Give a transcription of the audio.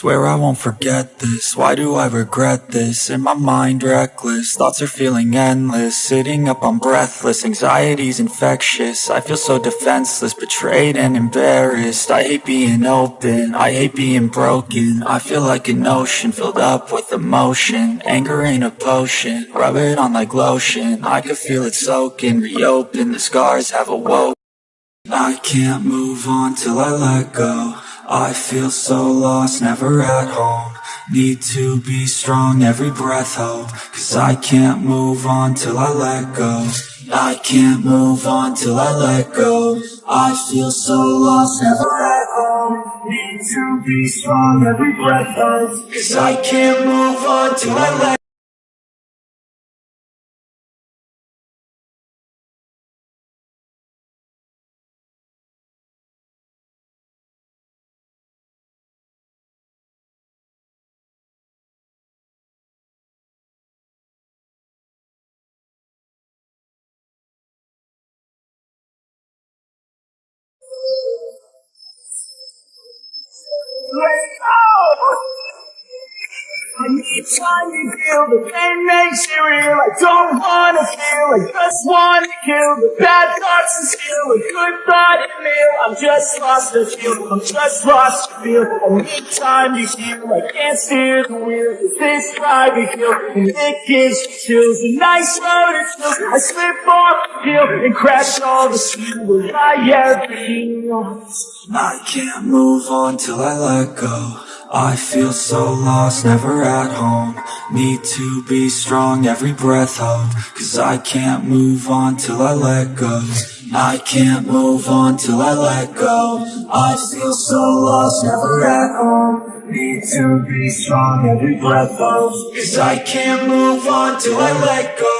Swear I won't forget this, why do I regret this? In my mind reckless, thoughts are feeling endless. Sitting up I'm breathless, anxiety's infectious. I feel so defenseless, betrayed and embarrassed. I hate being open, I hate being broken. I feel like an ocean, filled up with emotion. Anger ain't a potion, rub it on like lotion. I can feel it soaking, reopen, the scars have awoken. I can't move on till I let go I feel so lost, never at home. Need to be strong, every breath hold. Cause I can't move on till I let go. I can't move on till I let go. I feel so lost, never at home. Need to be strong, every breath hold. Cause I can't move on till I let Let go! I need time to heal, the pain makes it real. I don't wanna feel, I just wanna kill the bad thoughts and steal a good thought and meal. I'm just lost to feel, I'm just lost to feel. Need time to heal, I can't steer the wheel. Is this driving feel? And it gives me chills, a nice road it's still. I slip off the hill and crash all the steel. Will I ever heal? I can't move on till I let go I feel so lost, never at home. Need to be strong, every breath hold Cause I can't move on till I let go. I can't move on till I let go. I feel so lost, never at home. Need to be strong, every breath hold Cause I can't move on till I let go